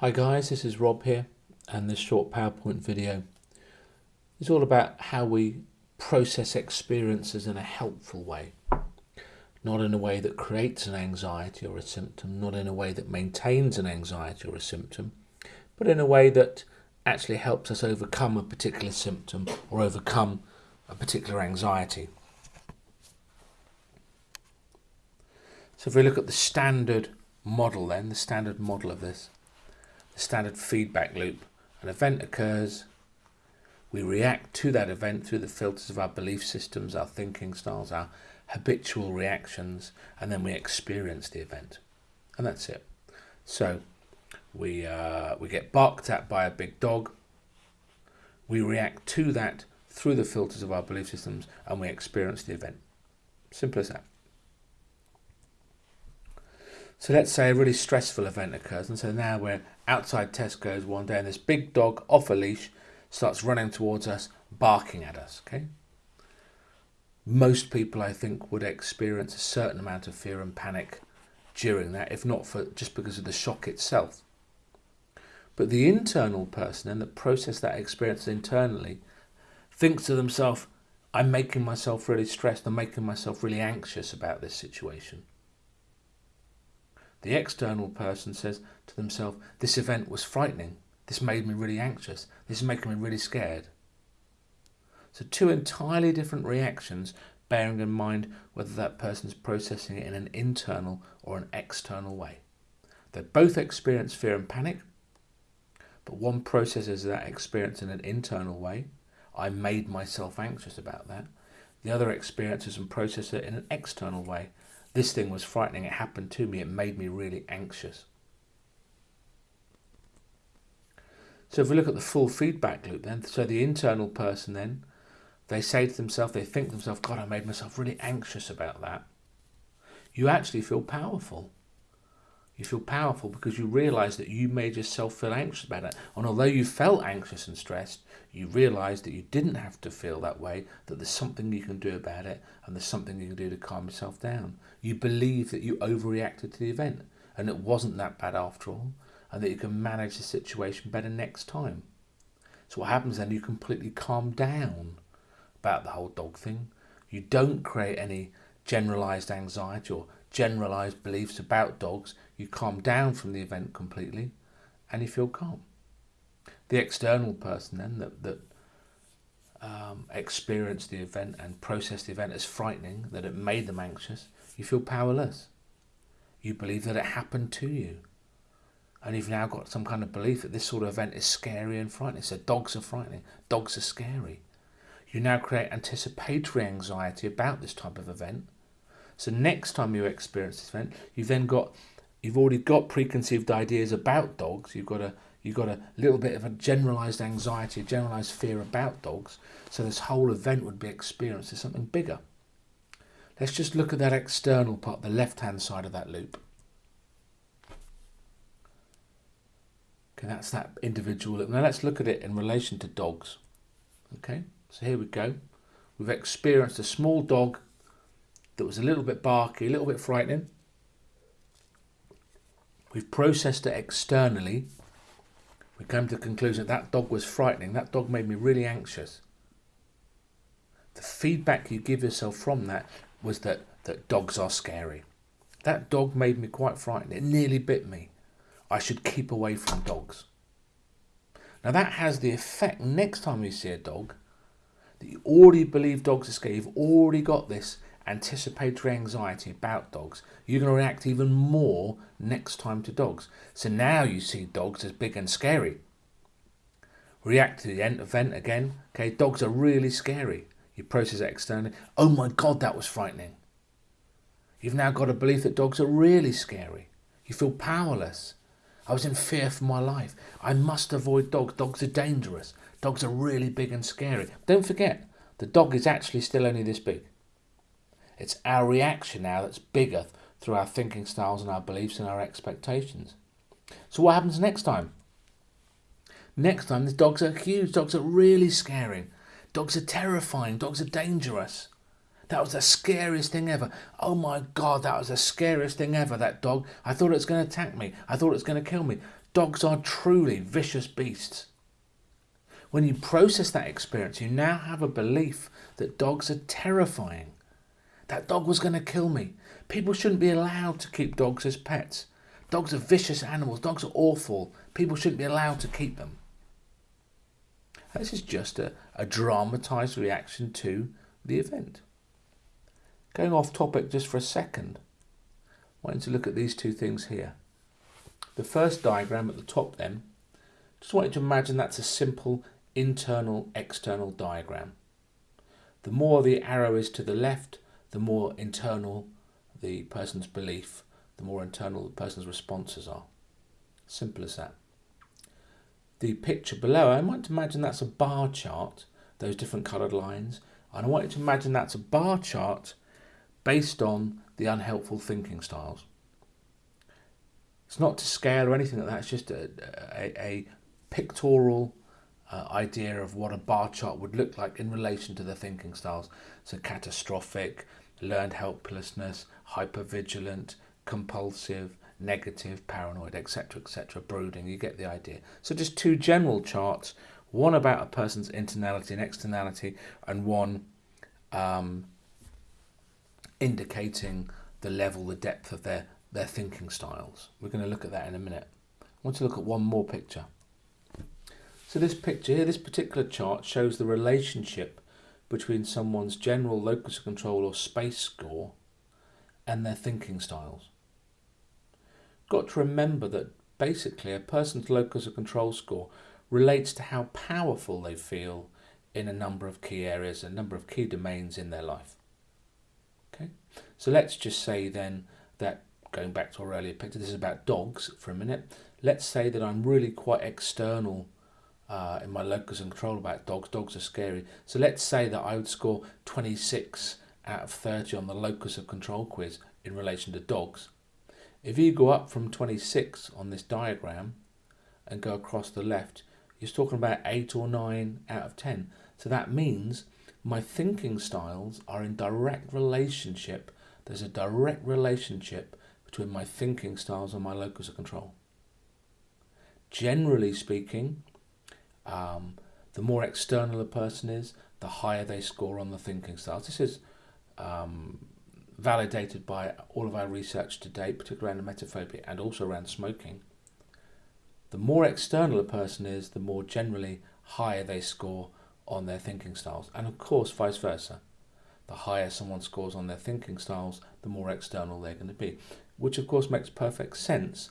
Hi guys, this is Rob here and this short PowerPoint video is all about how we process experiences in a helpful way. Not in a way that creates an anxiety or a symptom, not in a way that maintains an anxiety or a symptom, but in a way that actually helps us overcome a particular symptom or overcome a particular anxiety. So if we look at the standard model then, the standard model of this, the standard feedback loop, an event occurs, we react to that event through the filters of our belief systems, our thinking styles, our habitual reactions, and then we experience the event. And that's it. So we, uh, we get barked at by a big dog, we react to that through the filters of our belief systems, and we experience the event. Simple as that. So let's say a really stressful event occurs, and so now we're outside Tesco's one day, and this big dog off a leash starts running towards us, barking at us. Okay. Most people, I think, would experience a certain amount of fear and panic during that, if not for just because of the shock itself. But the internal person, and that process that experience internally, thinks to themselves, "I'm making myself really stressed. I'm making myself really anxious about this situation." The external person says to themselves, this event was frightening. This made me really anxious. This is making me really scared. So two entirely different reactions, bearing in mind whether that person is processing it in an internal or an external way. They both experience fear and panic, but one processes that experience in an internal way. I made myself anxious about that. The other experiences and processes it in an external way. This thing was frightening. It happened to me. It made me really anxious. So if we look at the full feedback loop then, so the internal person then, they say to themselves, they think to themselves, God, I made myself really anxious about that. You actually feel powerful. You feel powerful because you realize that you made yourself feel anxious about it. And although you felt anxious and stressed, you realize that you didn't have to feel that way, that there's something you can do about it, and there's something you can do to calm yourself down. You believe that you overreacted to the event, and it wasn't that bad after all, and that you can manage the situation better next time. So what happens then, you completely calm down about the whole dog thing. You don't create any generalized anxiety or generalized beliefs about dogs. You calm down from the event completely and you feel calm. The external person then that, that um, experienced the event and processed the event as frightening, that it made them anxious, you feel powerless. You believe that it happened to you. And you've now got some kind of belief that this sort of event is scary and frightening. So dogs are frightening, dogs are scary. You now create anticipatory anxiety about this type of event so next time you experience this event, you've then got, you've already got preconceived ideas about dogs. You've got a, you've got a little bit of a generalized anxiety, a generalized fear about dogs. So this whole event would be experienced as something bigger. Let's just look at that external part, the left-hand side of that loop. Okay, that's that individual loop. Now let's look at it in relation to dogs. Okay, so here we go. We've experienced a small dog that was a little bit barky, a little bit frightening. We've processed it externally. We came to the conclusion that that dog was frightening. That dog made me really anxious. The feedback you give yourself from that was that, that dogs are scary. That dog made me quite frightened. It nearly bit me. I should keep away from dogs. Now that has the effect next time you see a dog that you already believe dogs are scary. You've already got this anticipatory anxiety about dogs, you're going to react even more next time to dogs. So now you see dogs as big and scary. React to the event again. Okay, dogs are really scary. You process it externally. Oh my God, that was frightening. You've now got a belief that dogs are really scary. You feel powerless. I was in fear for my life. I must avoid dogs. Dogs are dangerous. Dogs are really big and scary. Don't forget, the dog is actually still only this big. It's our reaction now that's bigger through our thinking styles and our beliefs and our expectations. So what happens next time? Next time, the dogs are huge. Dogs are really scary. Dogs are terrifying. Dogs are dangerous. That was the scariest thing ever. Oh my God, that was the scariest thing ever, that dog. I thought it was going to attack me. I thought it was going to kill me. Dogs are truly vicious beasts. When you process that experience, you now have a belief that dogs are terrifying. That dog was going to kill me. People shouldn't be allowed to keep dogs as pets. Dogs are vicious animals. Dogs are awful. People shouldn't be allowed to keep them. This is just a, a dramatized reaction to the event. Going off topic just for a second, I want you to look at these two things here. The first diagram at the top then, just want you to imagine that's a simple internal external diagram. The more the arrow is to the left, the more internal the person's belief, the more internal the person's responses are. Simple as that. The picture below, I want to imagine that's a bar chart, those different coloured lines, and I want you to imagine that's a bar chart based on the unhelpful thinking styles. It's not to scale or anything like that, it's just a, a, a pictorial uh, idea of what a bar chart would look like in relation to the thinking styles. So catastrophic, learned helplessness, hypervigilant, compulsive, negative, paranoid, etc., etc., brooding. You get the idea. So just two general charts, one about a person's internality and externality, and one um, indicating the level, the depth of their, their thinking styles. We're going to look at that in a minute. I want to look at one more picture. So this picture here, this particular chart shows the relationship between someone's general locus of control or space score and their thinking styles. Got to remember that basically a person's locus of control score relates to how powerful they feel in a number of key areas, a number of key domains in their life. Okay, so let's just say then that going back to our earlier picture, this is about dogs for a minute. Let's say that I'm really quite external uh, in my locus and control about dogs. Dogs are scary. So let's say that I would score 26 out of 30 on the locus of control quiz in relation to dogs. If you go up from 26 on this diagram and go across the left, you're talking about 8 or 9 out of 10. So that means my thinking styles are in direct relationship. There's a direct relationship between my thinking styles and my locus of control. Generally speaking, um, the more external a person is, the higher they score on the thinking styles. This is um, validated by all of our research to date, particularly around emetophobia and also around smoking. The more external a person is, the more generally higher they score on their thinking styles. And of course, vice versa. The higher someone scores on their thinking styles, the more external they're going to be. Which, of course, makes perfect sense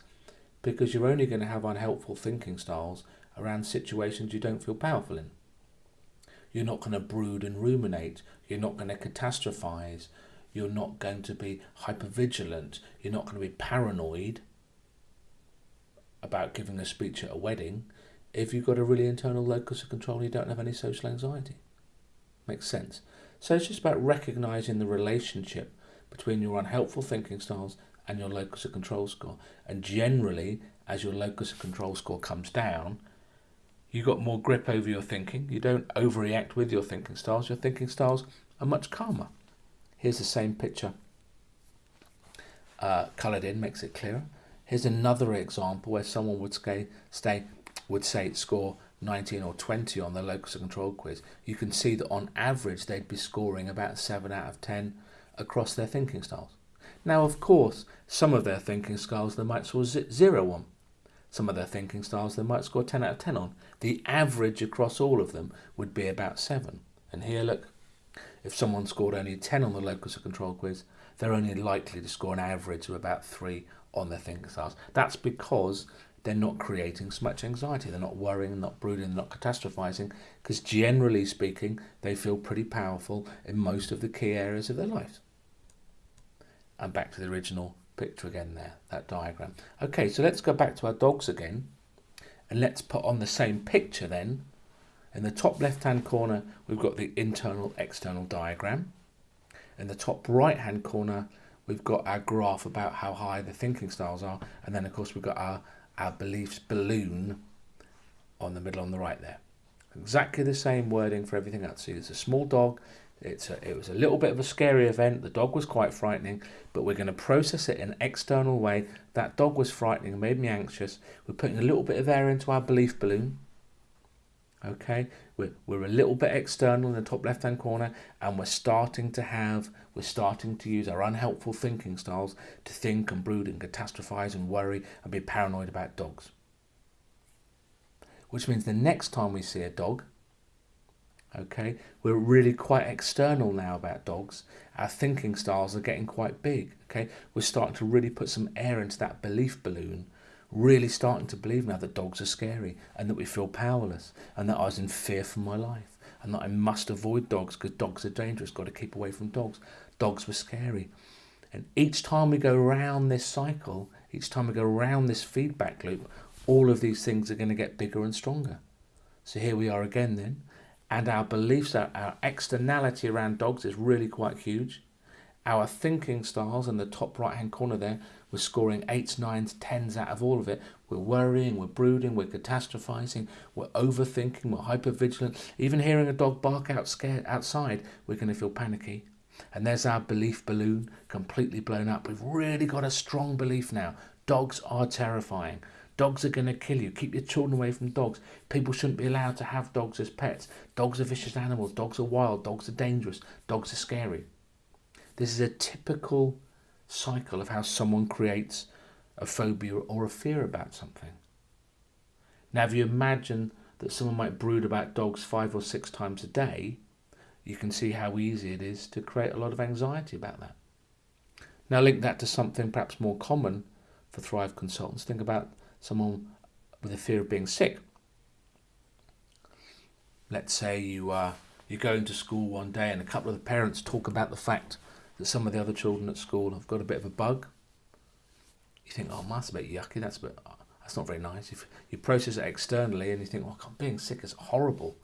because you're only going to have unhelpful thinking styles around situations you don't feel powerful in. You're not going to brood and ruminate. You're not going to catastrophize. You're not going to be hypervigilant. You're not going to be paranoid about giving a speech at a wedding if you've got a really internal locus of control and you don't have any social anxiety. Makes sense. So it's just about recognizing the relationship between your unhelpful thinking styles and your locus of control score. And generally, as your locus of control score comes down, you got more grip over your thinking. You don't overreact with your thinking styles. Your thinking styles are much calmer. Here's the same picture uh, coloured in, makes it clearer. Here's another example where someone would stay, stay would say score 19 or 20 on the locus of control quiz. You can see that on average they'd be scoring about 7 out of 10 across their thinking styles. Now, of course, some of their thinking styles they might score 0 on. Some of their thinking styles they might score 10 out of 10 on. The average across all of them would be about 7. And here, look, if someone scored only 10 on the locus of control quiz, they're only likely to score an average of about 3 on their thinking styles. That's because they're not creating so much anxiety. They're not worrying, not brooding, not catastrophizing, because generally speaking, they feel pretty powerful in most of the key areas of their lives. And back to the original picture again there, that diagram. Okay, so let's go back to our dogs again, and let's put on the same picture then in the top left hand corner, we've got the internal external diagram. In the top right hand corner, we've got our graph about how high the thinking styles are. And then, of course, we've got our, our beliefs balloon on the middle on the right there. Exactly the same wording for everything else. So there's a small dog, It's a, it was a little bit of a scary event. The dog was quite frightening, but we're going to process it in an external way. That dog was frightening made me anxious. We're putting a little bit of air into our belief balloon. Okay, we're, we're a little bit external in the top left hand corner, and we're starting to have, we're starting to use our unhelpful thinking styles to think and brood and catastrophize and worry and be paranoid about dogs. Which means the next time we see a dog, okay? We're really quite external now about dogs. Our thinking styles are getting quite big okay? We're starting to really put some air into that belief balloon really starting to believe now that dogs are scary and that we feel powerless and that I was in fear for my life and that I must avoid dogs because dogs are dangerous got to keep away from dogs. Dogs were scary. And each time we go around this cycle each time we go around this feedback loop all of these things are going to get bigger and stronger. So here we are again then and our beliefs, our, our externality around dogs is really quite huge. Our thinking styles in the top right hand corner there, we're scoring eights, nines, tens out of all of it. We're worrying, we're brooding, we're catastrophizing, we're overthinking, we're hypervigilant. Even hearing a dog bark out scared outside, we're going to feel panicky. And there's our belief balloon completely blown up. We've really got a strong belief now. Dogs are terrifying. Dogs are going to kill you. Keep your children away from dogs. People shouldn't be allowed to have dogs as pets. Dogs are vicious animals. Dogs are wild. Dogs are dangerous. Dogs are scary. This is a typical cycle of how someone creates a phobia or a fear about something. Now, if you imagine that someone might brood about dogs five or six times a day, you can see how easy it is to create a lot of anxiety about that. Now, link that to something perhaps more common for Thrive consultants. Think about someone with a fear of being sick. Let's say you uh, you go into school one day and a couple of the parents talk about the fact that some of the other children at school have got a bit of a bug. You think, oh, that's a bit yucky. That's a bit, uh, that's not very nice. If you process it externally and you think, well, being sick is horrible,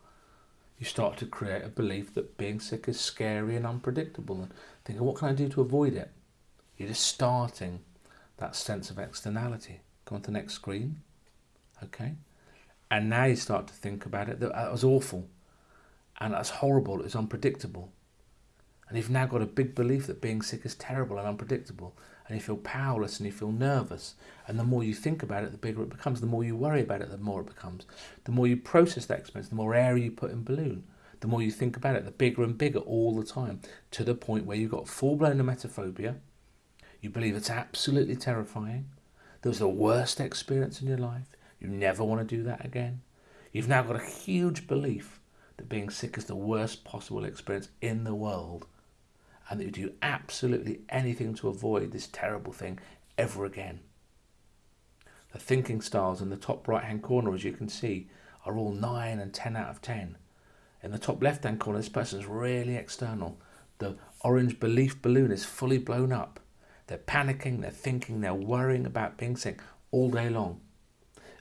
you start to create a belief that being sick is scary and unpredictable, and thinking, what can I do to avoid it? You're just starting that sense of externality. Go on to the next screen. Okay. And now you start to think about it. That was awful. And that's horrible. It was unpredictable. And you've now got a big belief that being sick is terrible and unpredictable. And you feel powerless and you feel nervous. And the more you think about it, the bigger it becomes. The more you worry about it, the more it becomes. The more you process that experience, the more air you put in balloon. The more you think about it, the bigger and bigger all the time. To the point where you've got full blown emetophobia. You believe it's absolutely terrifying that was the worst experience in your life. You never want to do that again. You've now got a huge belief that being sick is the worst possible experience in the world and that you do absolutely anything to avoid this terrible thing ever again. The thinking styles in the top right hand corner, as you can see, are all 9 and 10 out of 10. In the top left hand corner, this person is really external. The orange belief balloon is fully blown up. They're panicking, they're thinking, they're worrying about being sick all day long.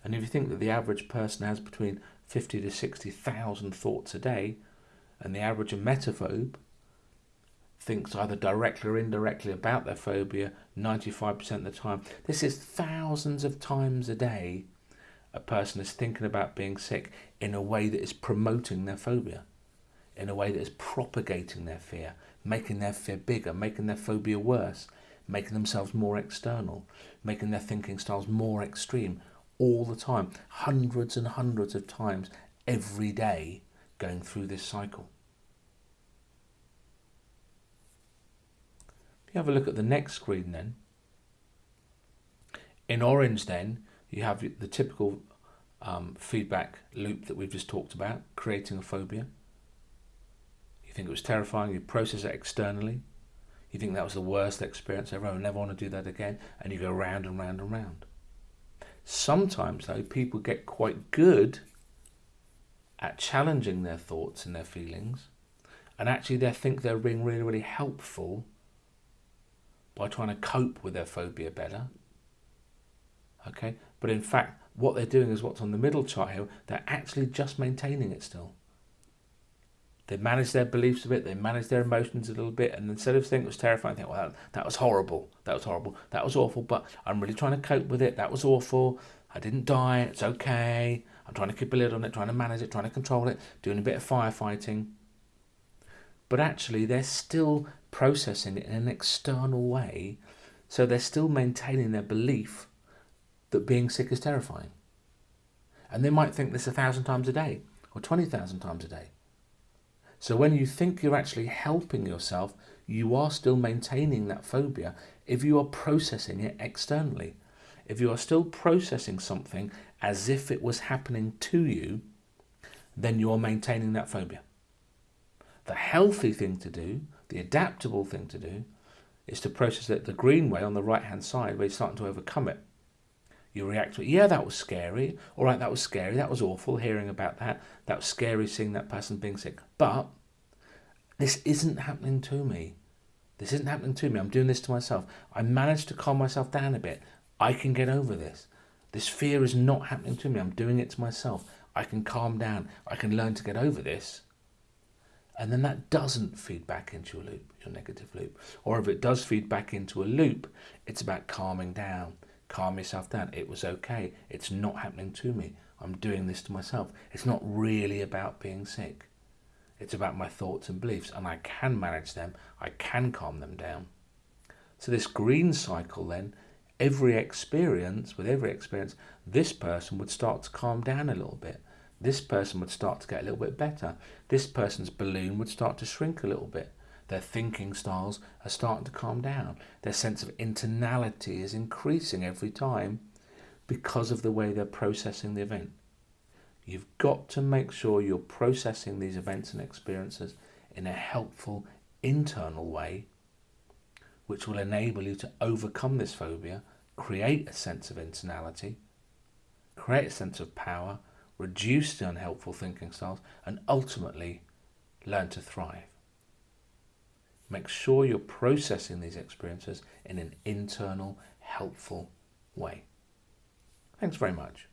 And if you think that the average person has between 50 to 60,000 thoughts a day, and the average emetophobe thinks either directly or indirectly about their phobia 95% of the time, this is thousands of times a day a person is thinking about being sick in a way that is promoting their phobia, in a way that is propagating their fear, making their fear bigger, making their phobia worse, making themselves more external, making their thinking styles more extreme all the time, hundreds and hundreds of times every day going through this cycle. If you have a look at the next screen then, in orange then, you have the typical um, feedback loop that we've just talked about, creating a phobia. You think it was terrifying, you process it externally, you think that was the worst experience ever, I never want to do that again, and you go round and round and round. Sometimes, though, people get quite good at challenging their thoughts and their feelings, and actually they think they're being really, really helpful by trying to cope with their phobia better. Okay, but in fact, what they're doing is what's on the middle chart here, they're actually just maintaining it still. They manage their beliefs a bit, they manage their emotions a little bit, and instead of thinking it was terrifying, think, well, that, that was horrible, that was horrible, that was awful, but I'm really trying to cope with it, that was awful, I didn't die, it's okay, I'm trying to keep a lid on it, trying to manage it, trying to control it, doing a bit of firefighting. but actually they're still processing it in an external way, so they're still maintaining their belief that being sick is terrifying. And they might think this a thousand times a day or 20,000 times a day. So when you think you're actually helping yourself, you are still maintaining that phobia if you are processing it externally. If you are still processing something as if it was happening to you, then you are maintaining that phobia. The healthy thing to do, the adaptable thing to do, is to process it the green way on the right hand side where you're starting to overcome it. You react to it. Yeah, that was scary. All right, that was scary. That was awful hearing about that. That was scary seeing that person being sick. But this isn't happening to me. This isn't happening to me. I'm doing this to myself. I managed to calm myself down a bit. I can get over this. This fear is not happening to me. I'm doing it to myself. I can calm down. I can learn to get over this. And then that doesn't feed back into your loop, your negative loop. Or if it does feed back into a loop, it's about calming down calm yourself down. It was okay. It's not happening to me. I'm doing this to myself. It's not really about being sick. It's about my thoughts and beliefs, and I can manage them. I can calm them down. So, this green cycle then, every experience, with every experience, this person would start to calm down a little bit. This person would start to get a little bit better. This person's balloon would start to shrink a little bit. Their thinking styles are starting to calm down. Their sense of internality is increasing every time because of the way they're processing the event. You've got to make sure you're processing these events and experiences in a helpful internal way, which will enable you to overcome this phobia, create a sense of internality, create a sense of power, reduce the unhelpful thinking styles, and ultimately learn to thrive. Make sure you're processing these experiences in an internal, helpful way. Thanks very much.